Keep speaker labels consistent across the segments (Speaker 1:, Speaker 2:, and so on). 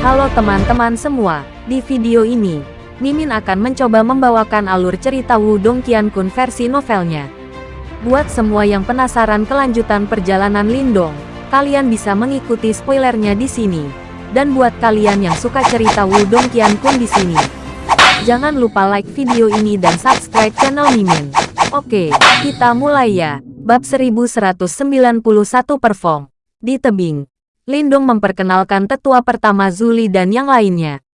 Speaker 1: Halo teman-teman semua, di video ini, Mimin akan mencoba membawakan alur cerita Wudong Qiankun versi novelnya. Buat semua yang penasaran kelanjutan perjalanan Lindong, kalian bisa mengikuti spoilernya di sini. Dan buat kalian yang suka cerita Wudong Qiankun di sini, jangan lupa like video ini dan subscribe channel Mimin. Oke, kita mulai ya. Bab 1191 Perform. Di tebing, Lindong memperkenalkan tetua pertama Zuli dan yang lainnya.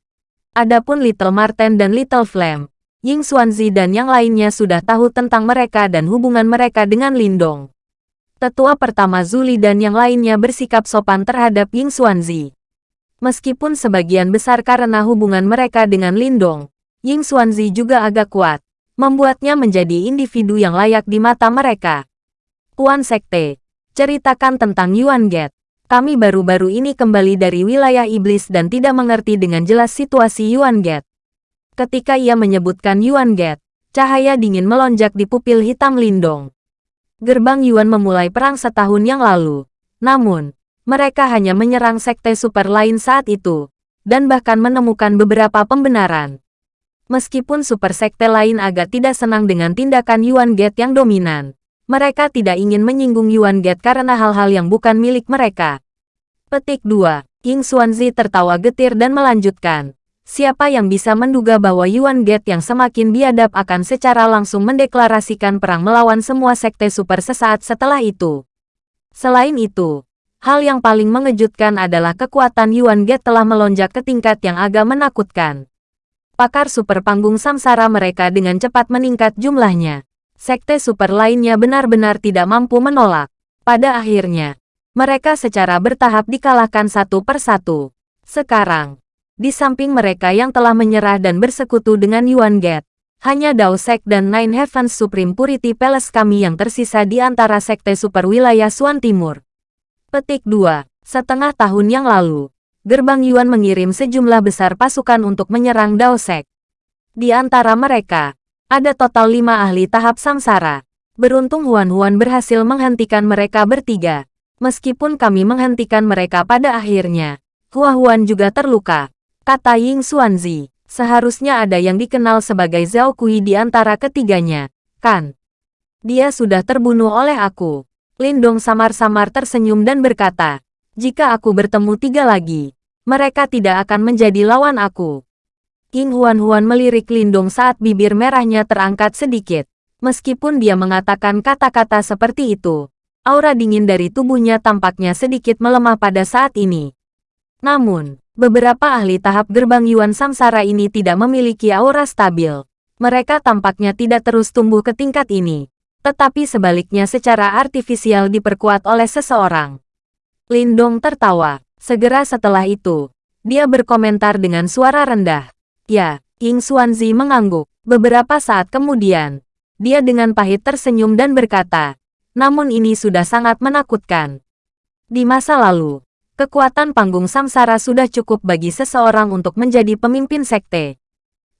Speaker 1: Adapun Little Marten dan Little Flame, Ying Xuanzi dan yang lainnya sudah tahu tentang mereka dan hubungan mereka dengan Lindong. Tetua pertama Zuli dan yang lainnya bersikap sopan terhadap Ying Xuanzi. Meskipun sebagian besar karena hubungan mereka dengan Lindong, Ying Xuanzi juga agak kuat, membuatnya menjadi individu yang layak di mata mereka. Tuan Sekte, ceritakan tentang Yuan Get. Kami baru-baru ini kembali dari wilayah iblis dan tidak mengerti dengan jelas situasi Yuan Get. Ketika ia menyebutkan Yuan Get, cahaya dingin melonjak di pupil hitam Lindong. Gerbang Yuan memulai perang setahun yang lalu. Namun, mereka hanya menyerang sekte super lain saat itu, dan bahkan menemukan beberapa pembenaran. Meskipun super sekte lain agak tidak senang dengan tindakan Yuan Get yang dominan, mereka tidak ingin menyinggung Yuan Get karena hal-hal yang bukan milik mereka. Petik 2. King Xuanzi tertawa getir dan melanjutkan. Siapa yang bisa menduga bahwa Yuan Get yang semakin biadab akan secara langsung mendeklarasikan perang melawan semua sekte super sesaat setelah itu. Selain itu, hal yang paling mengejutkan adalah kekuatan Yuan Get telah melonjak ke tingkat yang agak menakutkan. Pakar super panggung samsara mereka dengan cepat meningkat jumlahnya sekte super lainnya benar-benar tidak mampu menolak. Pada akhirnya, mereka secara bertahap dikalahkan satu persatu. Sekarang, di samping mereka yang telah menyerah dan bersekutu dengan Yuan Get, hanya Dao Sek dan Nine Heavens Supreme Purity Palace kami yang tersisa di antara sekte super wilayah Suan Timur. Petik 2. Setengah tahun yang lalu, Gerbang Yuan mengirim sejumlah besar pasukan untuk menyerang Dao Sek. Di antara mereka, ada total lima ahli tahap samsara. Beruntung Huan-Huan berhasil menghentikan mereka bertiga. Meskipun kami menghentikan mereka pada akhirnya, Hua-Huan juga terluka. Kata Ying Xuanzi, seharusnya ada yang dikenal sebagai Zhao Kui di antara ketiganya, kan? Dia sudah terbunuh oleh aku. Lindong samar-samar tersenyum dan berkata, jika aku bertemu tiga lagi, mereka tidak akan menjadi lawan aku. King Huan-Huan melirik Lindong saat bibir merahnya terangkat sedikit. Meskipun dia mengatakan kata-kata seperti itu, aura dingin dari tubuhnya tampaknya sedikit melemah pada saat ini. Namun, beberapa ahli tahap gerbang Yuan Samsara ini tidak memiliki aura stabil. Mereka tampaknya tidak terus tumbuh ke tingkat ini, tetapi sebaliknya secara artifisial diperkuat oleh seseorang. Lindong tertawa. Segera setelah itu, dia berkomentar dengan suara rendah. Ya, King Xuanzi mengangguk. Beberapa saat kemudian, dia dengan pahit tersenyum dan berkata, namun ini sudah sangat menakutkan. Di masa lalu, kekuatan panggung samsara sudah cukup bagi seseorang untuk menjadi pemimpin sekte.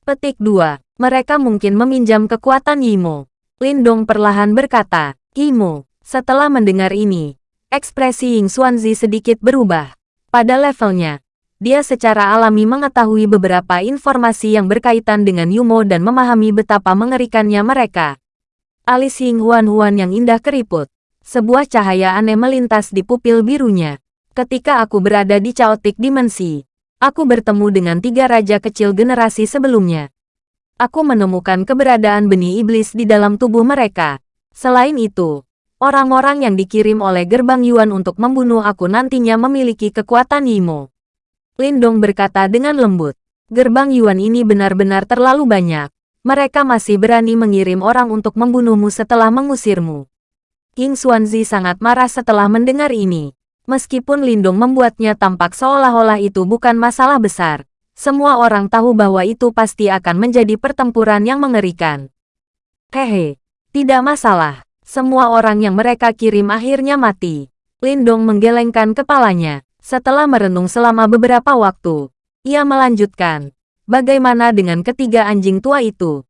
Speaker 1: Petik 2. Mereka mungkin meminjam kekuatan Yimo. Lindong perlahan berkata, Yimo. Setelah mendengar ini, ekspresi Ying Xuanzi sedikit berubah. Pada levelnya, dia secara alami mengetahui beberapa informasi yang berkaitan dengan Yumo dan memahami betapa mengerikannya mereka. Alis Ying Huan-Huan yang indah keriput. Sebuah cahaya aneh melintas di pupil birunya. Ketika aku berada di Chaotic Dimensi, aku bertemu dengan tiga raja kecil generasi sebelumnya. Aku menemukan keberadaan benih iblis di dalam tubuh mereka. Selain itu, orang-orang yang dikirim oleh gerbang Yuan untuk membunuh aku nantinya memiliki kekuatan Yimo. Lindong berkata dengan lembut. Gerbang Yuan ini benar-benar terlalu banyak. Mereka masih berani mengirim orang untuk membunuhmu setelah mengusirmu. King Xuanzi sangat marah setelah mendengar ini. Meskipun Lindong membuatnya tampak seolah-olah itu bukan masalah besar, semua orang tahu bahwa itu pasti akan menjadi pertempuran yang mengerikan. Hehe, tidak masalah. Semua orang yang mereka kirim akhirnya mati. Lindong menggelengkan kepalanya. Setelah merenung selama beberapa waktu, ia melanjutkan, bagaimana dengan ketiga anjing tua itu?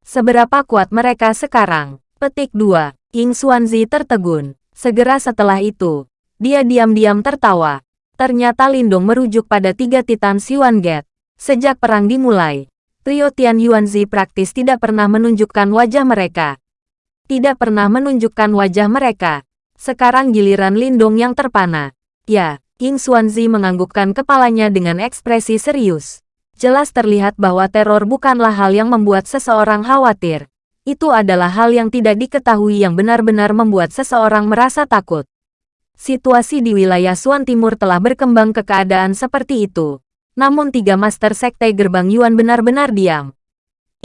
Speaker 1: Seberapa kuat mereka sekarang? Petik 2. King Xuanzi tertegun. Segera setelah itu, dia diam-diam tertawa. Ternyata Lindong merujuk pada tiga Titan Siwan Gate. Sejak perang dimulai, trio Tian Yuanzi praktis tidak pernah menunjukkan wajah mereka. Tidak pernah menunjukkan wajah mereka. Sekarang giliran Lindong yang terpana. Ya, Ying Xuanzi menganggukkan kepalanya dengan ekspresi serius. Jelas terlihat bahwa teror bukanlah hal yang membuat seseorang khawatir. Itu adalah hal yang tidak diketahui yang benar-benar membuat seseorang merasa takut. Situasi di wilayah Suan Timur telah berkembang ke keadaan seperti itu. Namun tiga master sekte gerbang Yuan benar-benar diam.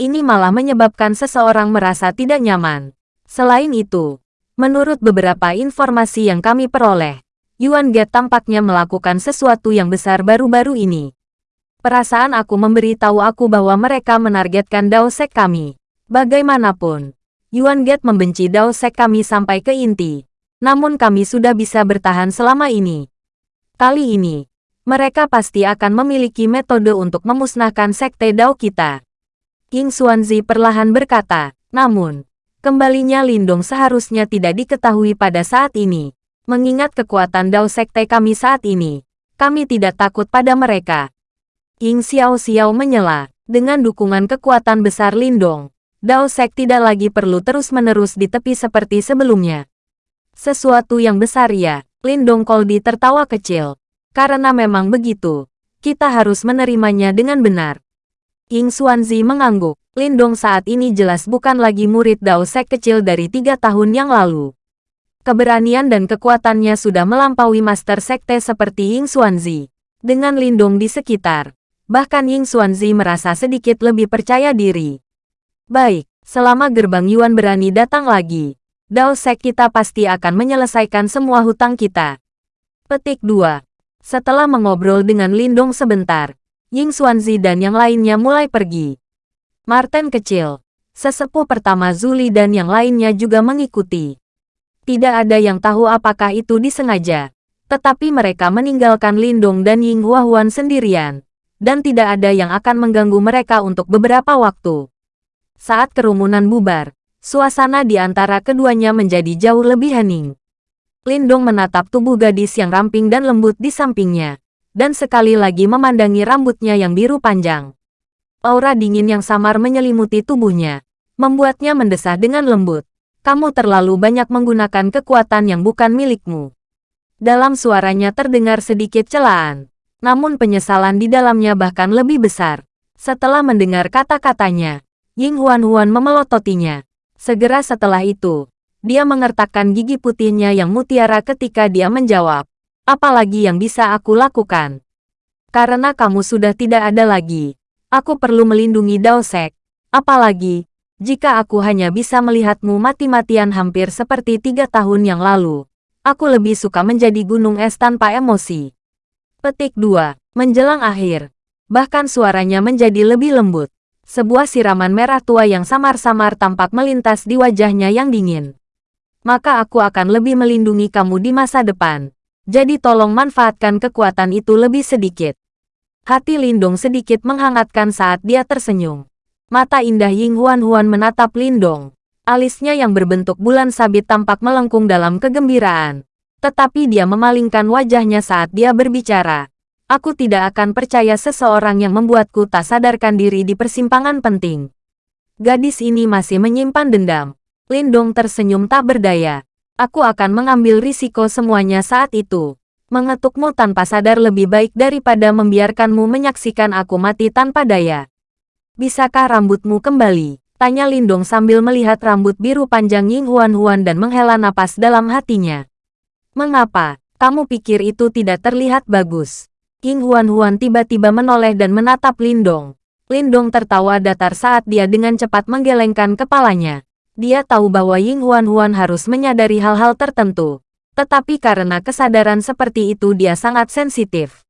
Speaker 1: Ini malah menyebabkan seseorang merasa tidak nyaman. Selain itu, menurut beberapa informasi yang kami peroleh, Yuan Gate tampaknya melakukan sesuatu yang besar baru-baru ini. Perasaan aku memberitahu aku bahwa mereka menargetkan Dao Sek kami. Bagaimanapun, Yuan Gate membenci Dao Sek kami sampai ke inti namun kami sudah bisa bertahan selama ini. Kali ini, mereka pasti akan memiliki metode untuk memusnahkan sekte Dao kita. King Xuanzi perlahan berkata, namun, kembalinya Lindong seharusnya tidak diketahui pada saat ini. Mengingat kekuatan Dao sekte kami saat ini, kami tidak takut pada mereka. King Xiao Xiao menyela, dengan dukungan kekuatan besar Lindong, Dao Sek tidak lagi perlu terus-menerus di tepi seperti sebelumnya. Sesuatu yang besar ya, Lindong Koldi tertawa kecil. Karena memang begitu, kita harus menerimanya dengan benar. Ying Xuanzi mengangguk. Lindong saat ini jelas bukan lagi murid Dao Sek kecil dari tiga tahun yang lalu. Keberanian dan kekuatannya sudah melampaui master sekte seperti Ying Xuanzi. Dengan Lindong di sekitar, bahkan Ying Xuanzi merasa sedikit lebih percaya diri. Baik, selama gerbang Yuan berani datang lagi, Dao Sek kita pasti akan menyelesaikan semua hutang kita. Petik 2. Setelah mengobrol dengan Lindong sebentar, Ying Xuanzi dan yang lainnya mulai pergi. Martin kecil, sesepuh pertama Zuli dan yang lainnya juga mengikuti. Tidak ada yang tahu apakah itu disengaja, tetapi mereka meninggalkan Lindong dan Ying Huahuan sendirian, dan tidak ada yang akan mengganggu mereka untuk beberapa waktu. Saat kerumunan bubar, Suasana di antara keduanya menjadi jauh lebih hening. Lindong menatap tubuh gadis yang ramping dan lembut di sampingnya, dan sekali lagi memandangi rambutnya yang biru panjang. Aura dingin yang samar menyelimuti tubuhnya, membuatnya mendesah dengan lembut. Kamu terlalu banyak menggunakan kekuatan yang bukan milikmu. Dalam suaranya terdengar sedikit celaan, namun penyesalan di dalamnya bahkan lebih besar. Setelah mendengar kata-katanya, Ying Huan-Huan memelototinya. Segera setelah itu, dia mengertakkan gigi putihnya yang mutiara ketika dia menjawab, apalagi yang bisa aku lakukan? Karena kamu sudah tidak ada lagi, aku perlu melindungi Daosek. Apalagi, jika aku hanya bisa melihatmu mati-matian hampir seperti tiga tahun yang lalu, aku lebih suka menjadi gunung es tanpa emosi. Petik 2. Menjelang akhir, bahkan suaranya menjadi lebih lembut. Sebuah siraman merah tua yang samar-samar tampak melintas di wajahnya yang dingin. Maka aku akan lebih melindungi kamu di masa depan. Jadi tolong manfaatkan kekuatan itu lebih sedikit. Hati Lindong sedikit menghangatkan saat dia tersenyum. Mata indah Ying Huan-Huan menatap Lindong. Alisnya yang berbentuk bulan sabit tampak melengkung dalam kegembiraan. Tetapi dia memalingkan wajahnya saat dia berbicara. Aku tidak akan percaya seseorang yang membuatku tak sadarkan diri di persimpangan penting. Gadis ini masih menyimpan dendam. Lindong tersenyum tak berdaya. Aku akan mengambil risiko semuanya saat itu. Mengetukmu tanpa sadar lebih baik daripada membiarkanmu menyaksikan aku mati tanpa daya. Bisakah rambutmu kembali? Tanya Lindong sambil melihat rambut biru panjang Ying Huan Huan dan menghela napas dalam hatinya. Mengapa? Kamu pikir itu tidak terlihat bagus? King Huan-Huan tiba-tiba menoleh dan menatap Lindong. Lindong tertawa datar saat dia dengan cepat menggelengkan kepalanya. Dia tahu bahwa Ying Huan-Huan harus menyadari hal-hal tertentu. Tetapi karena kesadaran seperti itu dia sangat sensitif.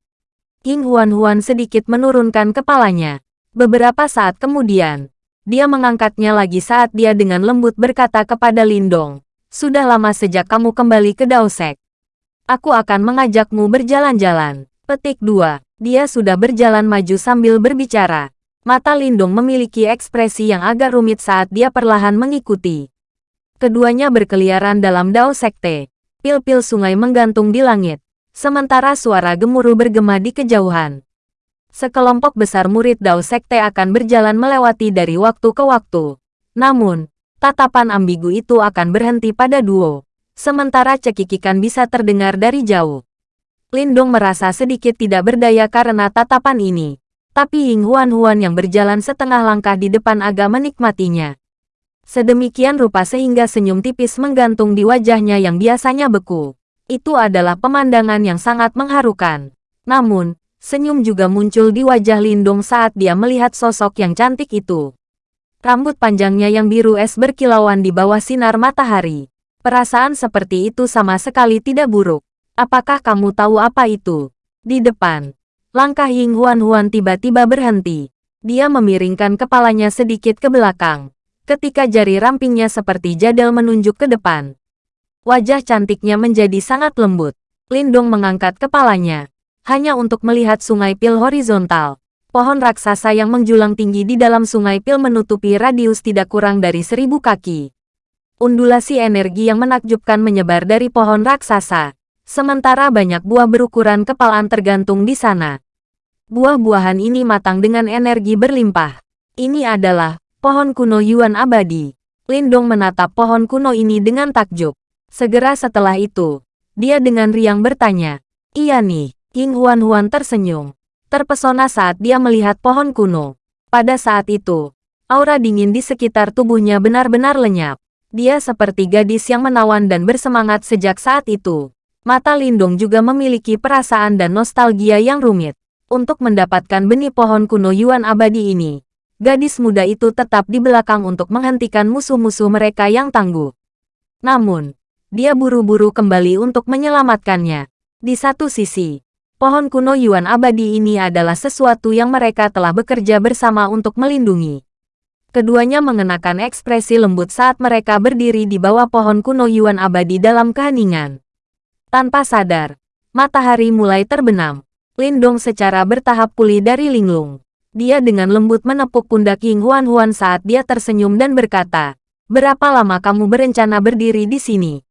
Speaker 1: King Huan-Huan sedikit menurunkan kepalanya. Beberapa saat kemudian, dia mengangkatnya lagi saat dia dengan lembut berkata kepada Lindong, Sudah lama sejak kamu kembali ke Daosek. Aku akan mengajakmu berjalan-jalan. Petik 2. Dia sudah berjalan maju sambil berbicara. Mata Lindung memiliki ekspresi yang agak rumit saat dia perlahan mengikuti. Keduanya berkeliaran dalam dao sekte. Pil-pil sungai menggantung di langit. sementara suara gemuruh bergema di kejauhan. Sekelompok besar murid Dao Sekte akan berjalan melewati dari waktu ke waktu. Namun, tatapan ambigu itu akan berhenti pada duo. Sementara cekikikan bisa terdengar dari jauh. Lindong merasa sedikit tidak berdaya karena tatapan ini. Tapi Ying Huan-Huan yang berjalan setengah langkah di depan agak menikmatinya. Sedemikian rupa sehingga senyum tipis menggantung di wajahnya yang biasanya beku. Itu adalah pemandangan yang sangat mengharukan. Namun, senyum juga muncul di wajah Lindung saat dia melihat sosok yang cantik itu. Rambut panjangnya yang biru es berkilauan di bawah sinar matahari. Perasaan seperti itu sama sekali tidak buruk. Apakah kamu tahu apa itu? Di depan, langkah Ying Huan Huan tiba-tiba berhenti. Dia memiringkan kepalanya sedikit ke belakang ketika jari rampingnya seperti jadal menunjuk ke depan. Wajah cantiknya menjadi sangat lembut. Lindong mengangkat kepalanya, hanya untuk melihat sungai pil horizontal. Pohon raksasa yang menjulang tinggi di dalam sungai pil menutupi radius tidak kurang dari seribu kaki. Undulasi energi yang menakjubkan menyebar dari pohon raksasa, sementara banyak buah berukuran kepalan tergantung di sana. Buah-buahan ini matang dengan energi berlimpah. Ini adalah pohon kuno Yuan abadi. Lindong menatap pohon kuno ini dengan takjub. Segera setelah itu, dia dengan riang bertanya, Iya nih, King Huan-Huan tersenyum. Terpesona saat dia melihat pohon kuno. Pada saat itu, aura dingin di sekitar tubuhnya benar-benar lenyap. Dia seperti gadis yang menawan dan bersemangat sejak saat itu. Mata Lindong juga memiliki perasaan dan nostalgia yang rumit. Untuk mendapatkan benih pohon kuno Yuan abadi ini, gadis muda itu tetap di belakang untuk menghentikan musuh-musuh mereka yang tangguh. Namun, dia buru-buru kembali untuk menyelamatkannya. Di satu sisi, pohon kuno Yuan abadi ini adalah sesuatu yang mereka telah bekerja bersama untuk melindungi. Keduanya mengenakan ekspresi lembut saat mereka berdiri di bawah pohon kuno Yuan abadi dalam keheningan. Tanpa sadar, matahari mulai terbenam. Lindong secara bertahap pulih dari linglung. Dia dengan lembut menepuk pundak Ying Huan Huan saat dia tersenyum dan berkata, Berapa lama kamu berencana berdiri di sini?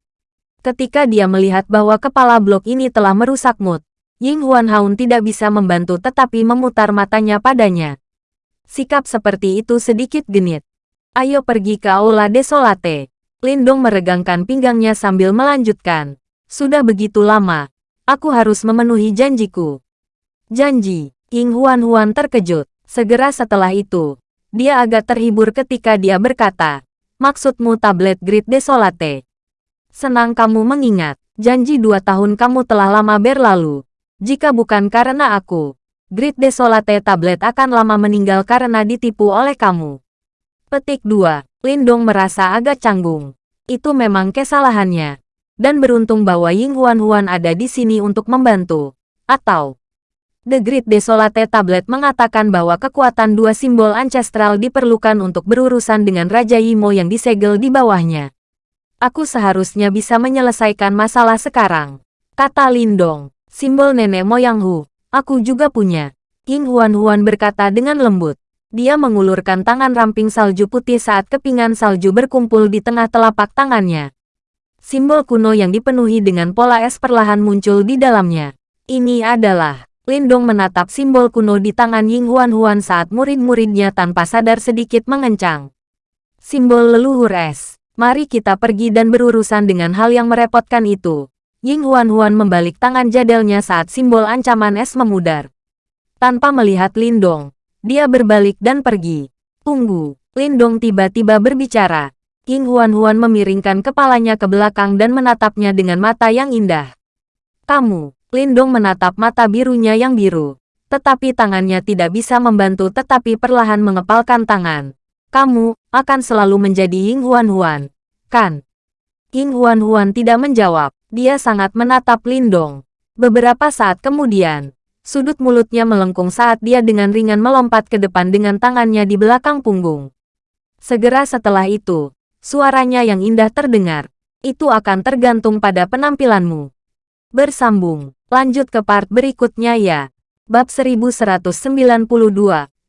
Speaker 1: Ketika dia melihat bahwa kepala blok ini telah merusak mood, Ying Huan Haun tidak bisa membantu tetapi memutar matanya padanya. Sikap seperti itu sedikit genit. Ayo pergi ke Aula Desolate. Lindong meregangkan pinggangnya sambil melanjutkan. Sudah begitu lama, aku harus memenuhi janjiku. Janji, Ying Huan Huan terkejut. Segera setelah itu, dia agak terhibur ketika dia berkata, Maksudmu tablet Grid Desolate. Senang kamu mengingat, janji dua tahun kamu telah lama berlalu. Jika bukan karena aku, Grid Desolate tablet akan lama meninggal karena ditipu oleh kamu. Petik 2. Lindong merasa agak canggung. Itu memang kesalahannya. Dan beruntung bahwa Ying Huan Huan ada di sini untuk membantu. Atau, The Great Desolate Tablet mengatakan bahwa kekuatan dua simbol ancestral diperlukan untuk berurusan dengan Raja Yimo yang disegel di bawahnya. Aku seharusnya bisa menyelesaikan masalah sekarang. Kata Lindong, simbol nenek moyang Hu, aku juga punya. King Huan Huan berkata dengan lembut. Dia mengulurkan tangan ramping salju putih saat kepingan salju berkumpul di tengah telapak tangannya. Simbol kuno yang dipenuhi dengan pola es perlahan muncul di dalamnya. Ini adalah Lindong menatap simbol kuno di tangan Ying Huan Huan saat murid-muridnya tanpa sadar sedikit mengencang. Simbol leluhur es. Mari kita pergi dan berurusan dengan hal yang merepotkan itu. Ying Huan Huan membalik tangan jadelnya saat simbol ancaman es memudar. Tanpa melihat Lindong, dia berbalik dan pergi. Tunggu, Lindong tiba-tiba berbicara. Ying Huan Huan memiringkan kepalanya ke belakang dan menatapnya dengan mata yang indah. Kamu, Lindong menatap mata birunya yang biru. Tetapi tangannya tidak bisa membantu tetapi perlahan mengepalkan tangan. Kamu akan selalu menjadi Ying Huan Huan, kan? Ying Huan Huan tidak menjawab. Dia sangat menatap Lindong. Beberapa saat kemudian, sudut mulutnya melengkung saat dia dengan ringan melompat ke depan dengan tangannya di belakang punggung. Segera setelah itu, suaranya yang indah terdengar. Itu akan tergantung pada penampilanmu. Bersambung. Lanjut ke part berikutnya ya. Bab 1192,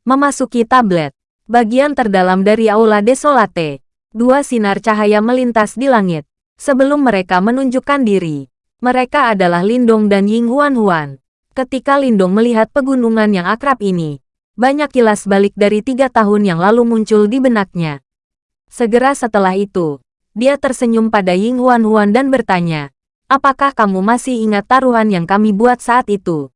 Speaker 1: Memasuki tablet. Bagian terdalam dari Aula Desolate. Dua sinar cahaya melintas di langit. Sebelum mereka menunjukkan diri. Mereka adalah Lindong dan Ying Huan Huan. Ketika Lindong melihat pegunungan yang akrab ini, banyak kilas balik dari tiga tahun yang lalu muncul di benaknya. Segera setelah itu, dia tersenyum pada Ying Huan Huan dan bertanya, apakah kamu masih ingat taruhan yang kami buat saat itu?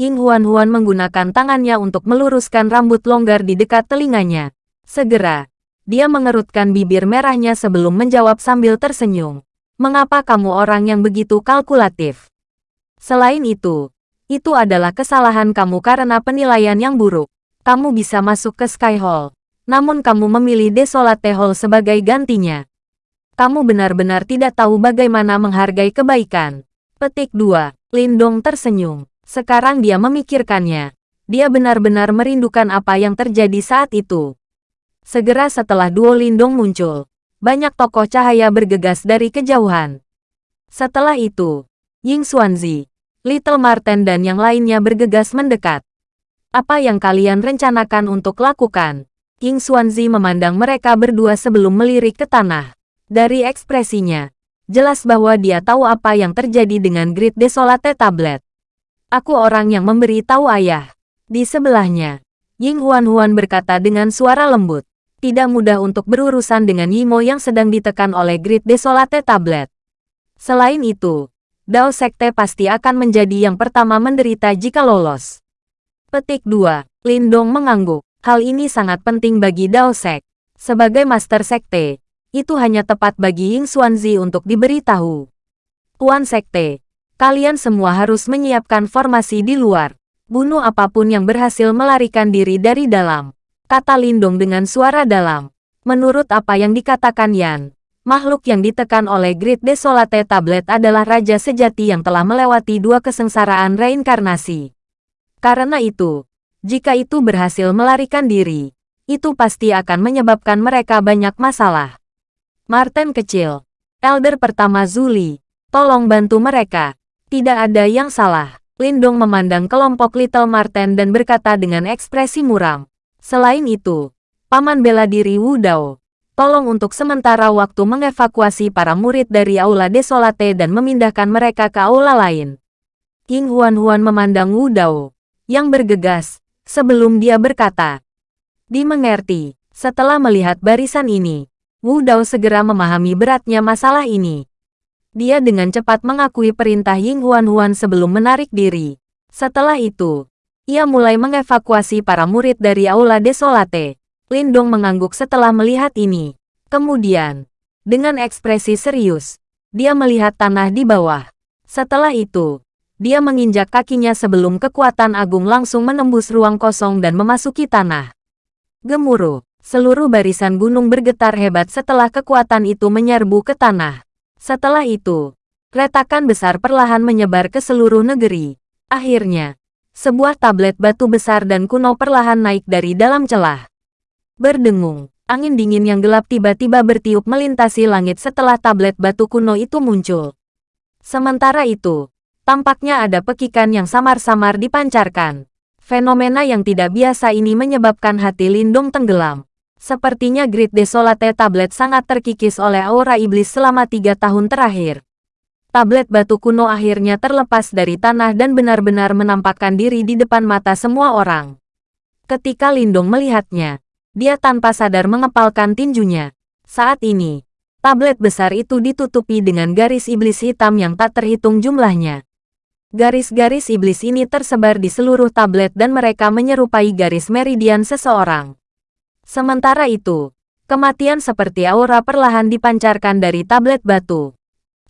Speaker 1: Ying Huan Huan menggunakan tangannya untuk meluruskan rambut longgar di dekat telinganya. Segera, dia mengerutkan bibir merahnya sebelum menjawab sambil tersenyum. Mengapa kamu orang yang begitu kalkulatif? Selain itu, itu adalah kesalahan kamu karena penilaian yang buruk. Kamu bisa masuk ke Sky Hall, namun kamu memilih Desolate Hall sebagai gantinya. Kamu benar-benar tidak tahu bagaimana menghargai kebaikan. Petik 2. Lindong tersenyum. Sekarang dia memikirkannya. Dia benar-benar merindukan apa yang terjadi saat itu. Segera setelah duo Lindong muncul, banyak tokoh cahaya bergegas dari kejauhan. Setelah itu, Ying Xuanzi, Little Marten dan yang lainnya bergegas mendekat. Apa yang kalian rencanakan untuk lakukan? King Xuanzi memandang mereka berdua sebelum melirik ke tanah. Dari ekspresinya, jelas bahwa dia tahu apa yang terjadi dengan Grid Desolate Tablet. Aku orang yang memberi tahu ayah. Di sebelahnya, Ying Huan Huan berkata dengan suara lembut. Tidak mudah untuk berurusan dengan Yimo yang sedang ditekan oleh Grid Desolate Tablet. Selain itu, Dao Sekte pasti akan menjadi yang pertama menderita jika lolos. Petik 2. Lindong mengangguk. Hal ini sangat penting bagi Dao Sek. Sebagai Master Sekte, itu hanya tepat bagi Ying Xuanzi untuk diberitahu. Tuan Sekte, kalian semua harus menyiapkan formasi di luar. Bunuh apa pun yang berhasil melarikan diri dari dalam. Kata Lindong dengan suara dalam. Menurut apa yang dikatakan Yan, Makhluk yang ditekan oleh Grid Desolate Tablet adalah raja sejati yang telah melewati dua kesengsaraan reinkarnasi. Karena itu, jika itu berhasil melarikan diri, itu pasti akan menyebabkan mereka banyak masalah. Martin kecil, elder pertama Zuli, tolong bantu mereka. Tidak ada yang salah. Lindong memandang kelompok Little Martin dan berkata dengan ekspresi muram. Selain itu, Paman bela diri Wu Dao, Tolong untuk sementara waktu mengevakuasi para murid dari Aula Desolate dan memindahkan mereka ke aula lain. King Huan-Huan memandang Wu Dao, yang bergegas, sebelum dia berkata. Dimengerti, setelah melihat barisan ini, Wu Dao segera memahami beratnya masalah ini. Dia dengan cepat mengakui perintah Ying Huan-Huan sebelum menarik diri. Setelah itu, ia mulai mengevakuasi para murid dari Aula Desolate. Lindong mengangguk setelah melihat ini. Kemudian, dengan ekspresi serius, dia melihat tanah di bawah. Setelah itu, dia menginjak kakinya sebelum kekuatan agung langsung menembus ruang kosong dan memasuki tanah. Gemuruh, seluruh barisan gunung bergetar hebat setelah kekuatan itu menyerbu ke tanah. Setelah itu, retakan besar perlahan menyebar ke seluruh negeri. Akhirnya, sebuah tablet batu besar dan kuno perlahan naik dari dalam celah. Berdengung, angin dingin yang gelap tiba-tiba bertiup melintasi langit setelah tablet batu kuno itu muncul. Sementara itu, tampaknya ada pekikan yang samar-samar dipancarkan. Fenomena yang tidak biasa ini menyebabkan hati Lindung tenggelam. Sepertinya Grid Desolate tablet sangat terkikis oleh aura iblis selama tiga tahun terakhir. Tablet batu kuno akhirnya terlepas dari tanah dan benar-benar menampakkan diri di depan mata semua orang. Ketika Lindung melihatnya, dia tanpa sadar mengepalkan tinjunya. Saat ini, tablet besar itu ditutupi dengan garis iblis hitam yang tak terhitung jumlahnya. Garis-garis iblis ini tersebar di seluruh tablet dan mereka menyerupai garis meridian seseorang. Sementara itu, kematian seperti aura perlahan dipancarkan dari tablet batu.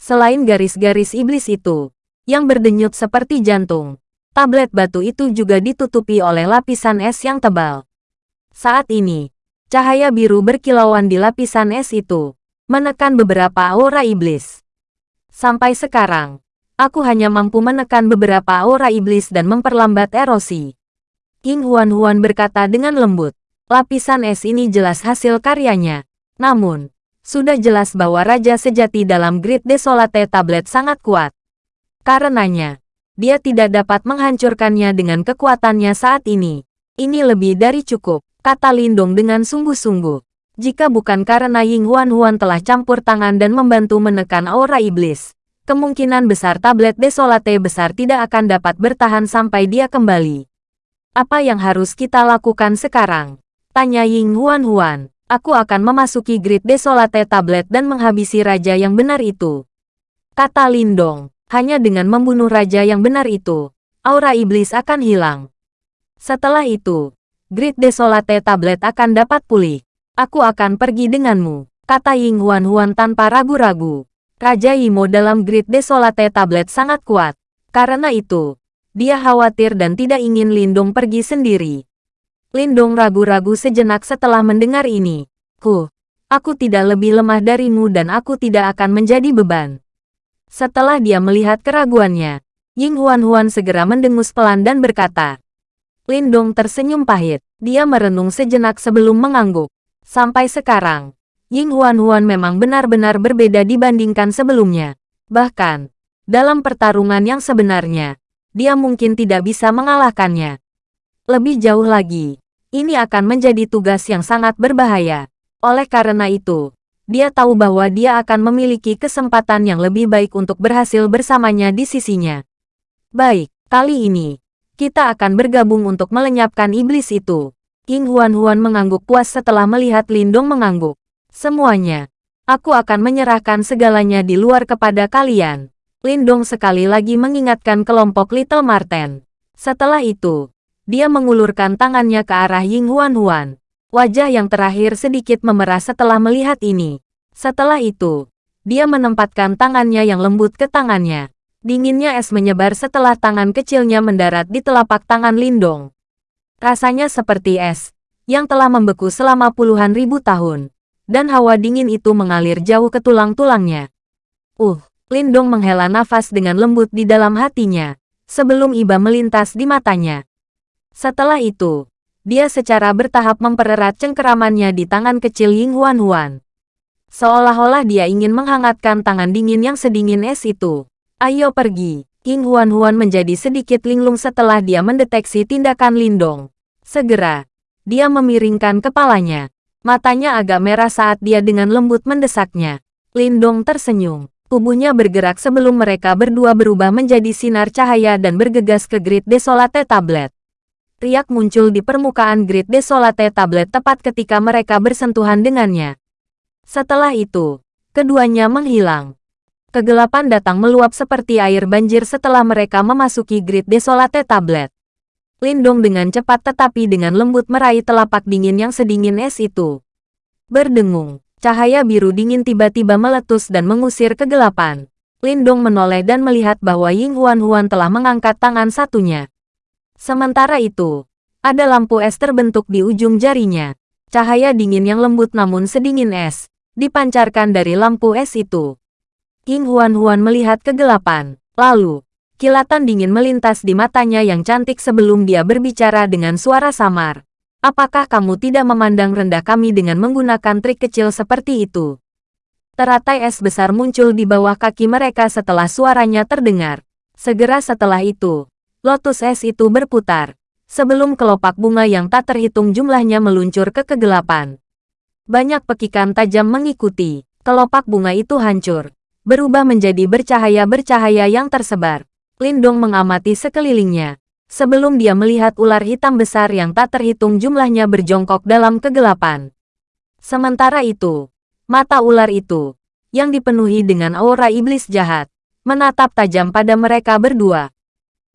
Speaker 1: Selain garis-garis iblis itu, yang berdenyut seperti jantung, tablet batu itu juga ditutupi oleh lapisan es yang tebal. Saat ini, cahaya biru berkilauan di lapisan es itu, menekan beberapa aura iblis. Sampai sekarang, aku hanya mampu menekan beberapa aura iblis dan memperlambat erosi. King Huan-Huan berkata dengan lembut, lapisan es ini jelas hasil karyanya. Namun, sudah jelas bahwa Raja Sejati dalam Grid Desolate Tablet sangat kuat. Karenanya, dia tidak dapat menghancurkannya dengan kekuatannya saat ini. Ini lebih dari cukup kata Lindong dengan sungguh-sungguh. Jika bukan karena Ying Huan Huan telah campur tangan dan membantu menekan aura iblis, kemungkinan besar tablet desolate besar tidak akan dapat bertahan sampai dia kembali. Apa yang harus kita lakukan sekarang? Tanya Ying Huan Huan. Aku akan memasuki grid desolate tablet dan menghabisi raja yang benar itu. Kata Lindong, hanya dengan membunuh raja yang benar itu, aura iblis akan hilang. Setelah itu, grid desolate tablet akan dapat pulih. Aku akan pergi denganmu, kata Ying Huan Huan tanpa ragu-ragu. Raja Imo dalam grid desolate tablet sangat kuat. Karena itu, dia khawatir dan tidak ingin Lindong pergi sendiri. Lindong ragu-ragu sejenak setelah mendengar ini. Ku, aku tidak lebih lemah darimu dan aku tidak akan menjadi beban. Setelah dia melihat keraguannya, Ying Huan-Huan segera mendengus pelan dan berkata. Lindong tersenyum pahit. Dia merenung sejenak sebelum mengangguk. Sampai sekarang, Ying Huan-Huan memang benar-benar berbeda dibandingkan sebelumnya. Bahkan, dalam pertarungan yang sebenarnya, dia mungkin tidak bisa mengalahkannya. Lebih jauh lagi, ini akan menjadi tugas yang sangat berbahaya. Oleh karena itu, dia tahu bahwa dia akan memiliki kesempatan yang lebih baik untuk berhasil bersamanya di sisinya. Baik, kali ini, kita akan bergabung untuk melenyapkan iblis itu. King Huan-Huan mengangguk puas setelah melihat Lindong mengangguk. Semuanya, aku akan menyerahkan segalanya di luar kepada kalian. Lindong sekali lagi mengingatkan kelompok Little Marten. Setelah itu, dia mengulurkan tangannya ke arah Ying Huan Huan. Wajah yang terakhir sedikit memerah setelah melihat ini. Setelah itu, dia menempatkan tangannya yang lembut ke tangannya. Dinginnya es menyebar setelah tangan kecilnya mendarat di telapak tangan Lindong. Rasanya seperti es, yang telah membeku selama puluhan ribu tahun. Dan hawa dingin itu mengalir jauh ke tulang-tulangnya. Uh, Lindong menghela nafas dengan lembut di dalam hatinya, sebelum iba melintas di matanya. Setelah itu, dia secara bertahap mempererat cengkeramannya di tangan kecil Ying Huan Huan. Seolah-olah dia ingin menghangatkan tangan dingin yang sedingin es itu. Ayo pergi. King Huan Huan menjadi sedikit linglung setelah dia mendeteksi tindakan Lindong. Segera, dia memiringkan kepalanya. Matanya agak merah saat dia dengan lembut mendesaknya. Lindong tersenyum. Tubuhnya bergerak sebelum mereka berdua berubah menjadi sinar cahaya dan bergegas ke grid desolate tablet. Riak muncul di permukaan grid desolate tablet tepat ketika mereka bersentuhan dengannya. Setelah itu, keduanya menghilang. Kegelapan datang meluap seperti air banjir setelah mereka memasuki grid desolate tablet. Lindong dengan cepat tetapi dengan lembut meraih telapak dingin yang sedingin es itu. Berdengung, cahaya biru dingin tiba-tiba meletus dan mengusir kegelapan. Lindong menoleh dan melihat bahwa Ying Huan Huan telah mengangkat tangan satunya. Sementara itu, ada lampu es terbentuk di ujung jarinya. Cahaya dingin yang lembut namun sedingin es, dipancarkan dari lampu es itu. King Huan-Huan melihat kegelapan. Lalu, kilatan dingin melintas di matanya yang cantik sebelum dia berbicara dengan suara samar. Apakah kamu tidak memandang rendah kami dengan menggunakan trik kecil seperti itu? Teratai es besar muncul di bawah kaki mereka setelah suaranya terdengar. Segera setelah itu, lotus es itu berputar, sebelum kelopak bunga yang tak terhitung jumlahnya meluncur ke kegelapan. Banyak pekikan tajam mengikuti, kelopak bunga itu hancur, berubah menjadi bercahaya-bercahaya yang tersebar. Lindong mengamati sekelilingnya, sebelum dia melihat ular hitam besar yang tak terhitung jumlahnya berjongkok dalam kegelapan. Sementara itu, mata ular itu, yang dipenuhi dengan aura iblis jahat, menatap tajam pada mereka berdua.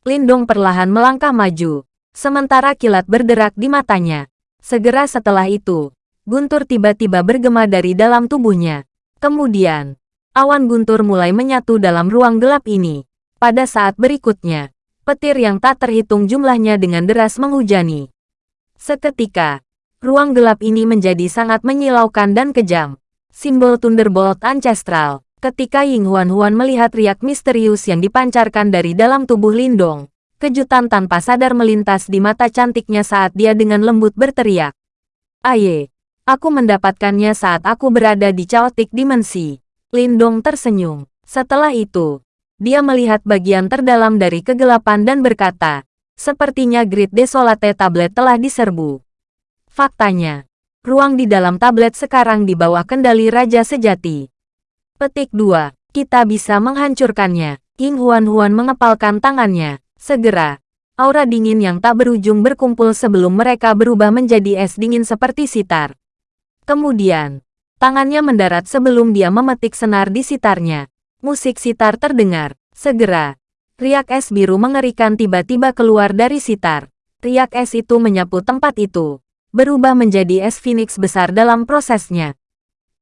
Speaker 1: Lindong perlahan melangkah maju, sementara kilat berderak di matanya. Segera setelah itu, guntur tiba-tiba bergema dari dalam tubuhnya. Kemudian, awan guntur mulai menyatu dalam ruang gelap ini. Pada saat berikutnya, petir yang tak terhitung jumlahnya dengan deras menghujani. Seketika, ruang gelap ini menjadi sangat menyilaukan dan kejam. Simbol Thunderbolt Ancestral Ketika Ying Huan-Huan melihat riak misterius yang dipancarkan dari dalam tubuh Lindong, kejutan tanpa sadar melintas di mata cantiknya saat dia dengan lembut berteriak. Aye, aku mendapatkannya saat aku berada di chaotic dimensi. Lindong tersenyum. Setelah itu, dia melihat bagian terdalam dari kegelapan dan berkata, sepertinya grid desolate tablet telah diserbu. Faktanya, ruang di dalam tablet sekarang di bawah kendali Raja Sejati. Petik 2. Kita bisa menghancurkannya. Ying Huan-Huan mengepalkan tangannya. Segera, aura dingin yang tak berujung berkumpul sebelum mereka berubah menjadi es dingin seperti sitar. Kemudian, tangannya mendarat sebelum dia memetik senar di sitarnya. Musik sitar terdengar. Segera, riak es biru mengerikan tiba-tiba keluar dari sitar. Riak es itu menyapu tempat itu, berubah menjadi es phoenix besar dalam prosesnya.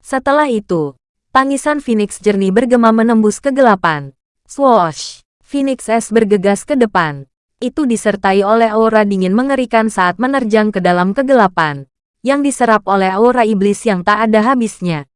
Speaker 1: Setelah itu, tangisan phoenix jernih bergema menembus kegelapan. Swoosh! Phoenix es bergegas ke depan. Itu disertai oleh aura dingin mengerikan saat menerjang ke dalam kegelapan, yang diserap oleh aura iblis yang tak ada habisnya.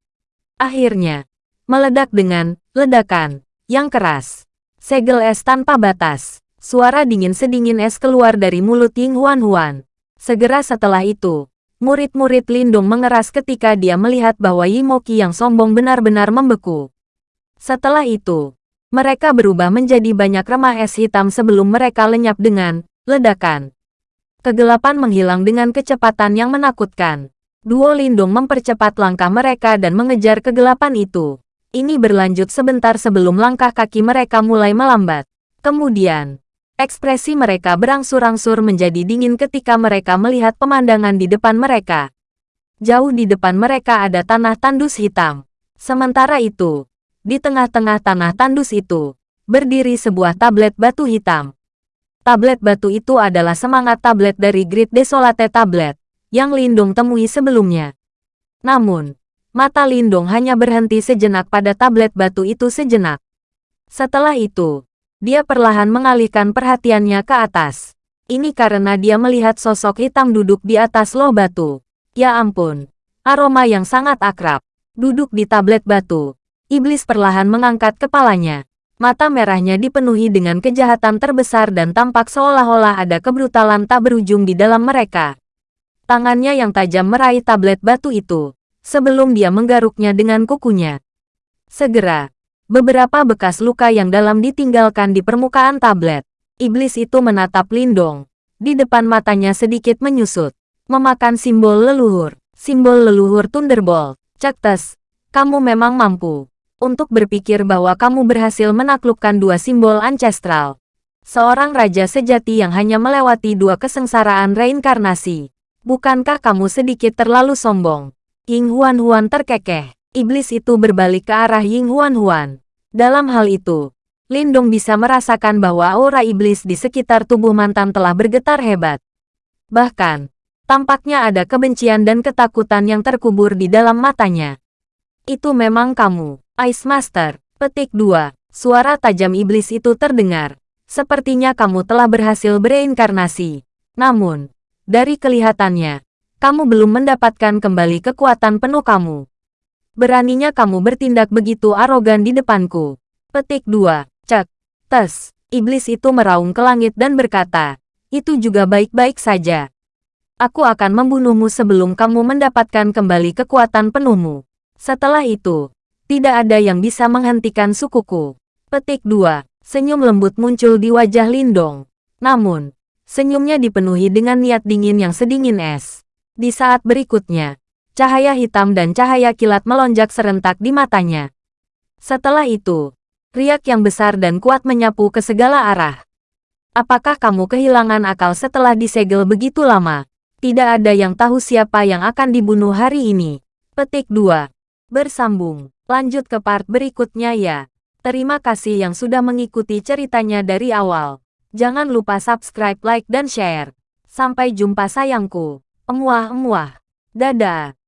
Speaker 1: Akhirnya, meledak dengan ledakan yang keras. Segel es tanpa batas. Suara dingin sedingin es keluar dari mulut Ying Huan Huan. Segera setelah itu, murid-murid Lindung mengeras ketika dia melihat bahwa Yimoki yang sombong benar-benar membeku. Setelah itu, mereka berubah menjadi banyak remah es hitam sebelum mereka lenyap dengan ledakan. Kegelapan menghilang dengan kecepatan yang menakutkan. Duo Lindung mempercepat langkah mereka dan mengejar kegelapan itu. Ini berlanjut sebentar sebelum langkah kaki mereka mulai melambat. Kemudian, Ekspresi mereka berangsur-angsur menjadi dingin ketika mereka melihat pemandangan di depan mereka. Jauh di depan mereka ada tanah tandus hitam. Sementara itu, di tengah-tengah tanah tandus itu, berdiri sebuah tablet batu hitam. Tablet batu itu adalah semangat tablet dari Grid Desolate Tablet, yang Lindung temui sebelumnya. Namun, mata Lindung hanya berhenti sejenak pada tablet batu itu sejenak. Setelah itu, dia perlahan mengalihkan perhatiannya ke atas. Ini karena dia melihat sosok hitam duduk di atas loh batu. Ya ampun, aroma yang sangat akrab. Duduk di tablet batu. Iblis perlahan mengangkat kepalanya. Mata merahnya dipenuhi dengan kejahatan terbesar dan tampak seolah-olah ada kebrutalan tak berujung di dalam mereka. Tangannya yang tajam meraih tablet batu itu, sebelum dia menggaruknya dengan kukunya. Segera, Beberapa bekas luka yang dalam ditinggalkan di permukaan tablet. Iblis itu menatap Lindong. Di depan matanya sedikit menyusut. Memakan simbol leluhur. Simbol leluhur Thunderbolt. Cektes, kamu memang mampu. Untuk berpikir bahwa kamu berhasil menaklukkan dua simbol ancestral. Seorang raja sejati yang hanya melewati dua kesengsaraan reinkarnasi. Bukankah kamu sedikit terlalu sombong? Ying Huan Huan terkekeh. Iblis itu berbalik ke arah Ying Huan Huan. Dalam hal itu, Lindong bisa merasakan bahwa aura iblis di sekitar tubuh mantan telah bergetar hebat. Bahkan, tampaknya ada kebencian dan ketakutan yang terkubur di dalam matanya. Itu memang kamu, Ice Master. Petik 2. Suara tajam iblis itu terdengar. Sepertinya kamu telah berhasil bereinkarnasi. Namun, dari kelihatannya, kamu belum mendapatkan kembali kekuatan penuh kamu. Beraninya kamu bertindak begitu arogan di depanku. Petik 2. Cek. Tes. Iblis itu meraung ke langit dan berkata, itu juga baik-baik saja. Aku akan membunuhmu sebelum kamu mendapatkan kembali kekuatan penuhmu. Setelah itu, tidak ada yang bisa menghentikan sukuku. Petik 2. Senyum lembut muncul di wajah Lindong. Namun, senyumnya dipenuhi dengan niat dingin yang sedingin es. Di saat berikutnya, Cahaya hitam dan cahaya kilat melonjak serentak di matanya. Setelah itu, riak yang besar dan kuat menyapu ke segala arah. Apakah kamu kehilangan akal setelah disegel begitu lama? Tidak ada yang tahu siapa yang akan dibunuh hari ini. Petik 2. Bersambung. Lanjut ke part berikutnya ya. Terima kasih yang sudah mengikuti ceritanya dari awal. Jangan lupa subscribe, like, dan share. Sampai jumpa sayangku. Emuah-emuah. Dadah.